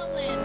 Helen.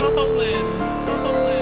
Homeland. Homeland.